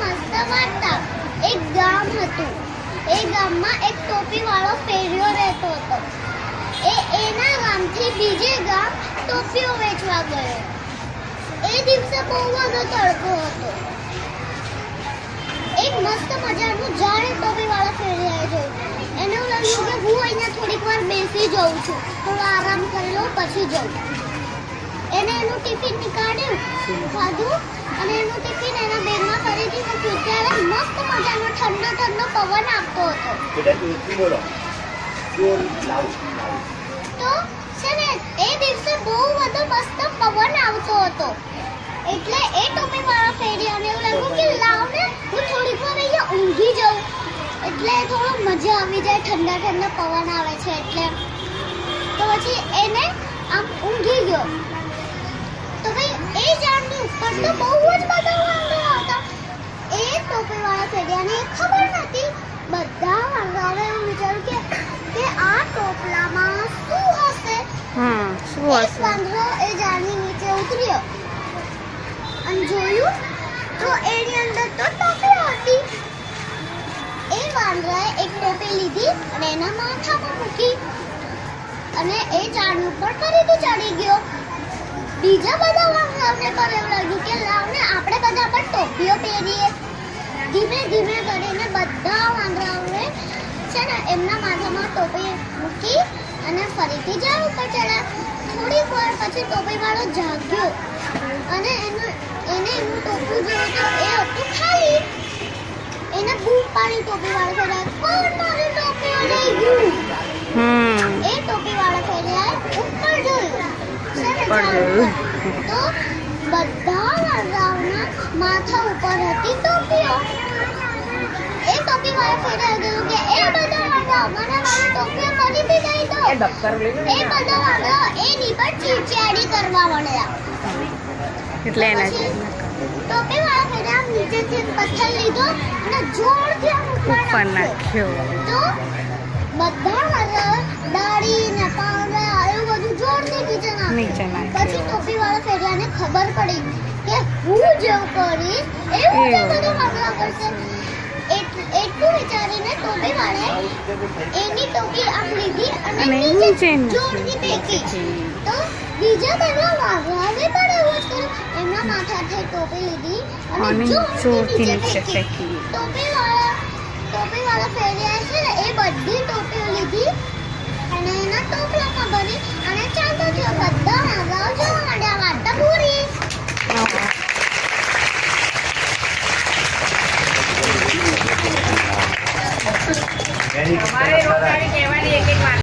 વાર્તા વાર્તા એક ગામ હતું. એ ગામમાં એક ટોપી વાળો ફેરિયો રહેતો હતો. એ એના ગામથી બીજે ગામ ટોપીઓ વેચવા ગયો. એ દિવસે બહુ બધો તડકો હતો. એક મસ્ત મજાનું જાણે ટોપી વાળા ફેરિયાએ જોયું. એને લાગ્યું કે હું અહીંયા થોડીક વાર બેસી જાઉં છું. થોડો આરામ કરી લઉં, પછી જાઉં. એને એનું ટિફિન નીકાળ્યું ખાધું અને એનું ટિફિન એના બેગમાં કરી દીધું ત્યારે મસ્ત મજાનો ઠંડો ઠંડો પવન આપતો હતો. બેટા બોલો. લાવ તો છે ને એ દિવસે બહુ બધો મસ્ત પવન આવતો હતો. એટલે એ ટોપી મારા ફેરી અને એવું લાગ્યું કે લાવ ને હું થોડીક વાર અહીંયા ઊંઘી જાઉં. એટલે થોડો મજા આવી જાય ઠંડા ઠંડા પવન આવે છે એટલે. તો પછી એને આમ ઊંઘી ગયો તો ભાઈ એ ઝાડની ઉપર તો બહુ જ બધા વાંદરા હતા. એ ટોપી વાળા ખબર નથી બધા વાંદરાઓએ એવું વિચાર્યું કે કે આ ટોપલામાં શું હશે? હમ શું એક વાંદરો એ ઝાડની નીચે ઉતર્યો. અને જોયું તો એની અંદર તો ટોપી હતી. એ વાંદરાએ એક ટોપી લીધી અને એના માથામાં મૂકી. અને એ ઝાડ ઉપર ફરીથી ચડી ગયો. બીજા બધા વાંદરાઓને પણ એવું લાગ્યું કે લાવને આપણે બધા પણ ટોપીઓ પહેરીએ. ધીમે ધીમે કરીને બધા વાંદરાઓને છે ને એમના માથામાં ટોપી મૂકી અને ફરીથી ઝાડ ઉપર ચડ્યા થોડીક વાર પછી ટોપીવાળો જાગ્યો અને એનું એને એનું ટોપું જોયું તો એ હતું ખાલી. એને બૂમ પાડી ટોપીવાળો કર્યા કોણ મારી ટોપીઓ લઈ ગયું એ ટોપી વાળા ફેર્યા ઉપર જોયું બધા માથા ઉપર હતી ટોપીઓ એટલે ઉપર નાખ્યો. બધા ડાળી ને પાંદડા એવું બધું નીચે પછી ટોપી વાળા ફેરિયાને ખબર પડી કે હું જેવું કરીશ એવું જ એવું. બધા કરશે. એટલું વિચારીને ટોપી વાળાએ એની ટોપી આમ લીધી અને અને નીચે નીચે જોરથી ફેંકી. તો બીજા બધા વાંદરાઓએ પણ એવું જ કર્યું એમના માથાથી ટોપી લીધી અને અને જોરથી જોરથી નીચે નીચે ફેંકી. ફેંકી. ટોપી વાળા ટોપી વાળા ફેરિયા છે ને એ બધી ટોપીઓ લીધી અને એના ટોપલામાં ભરી અને ચાલતો થયો हमारे रोजाई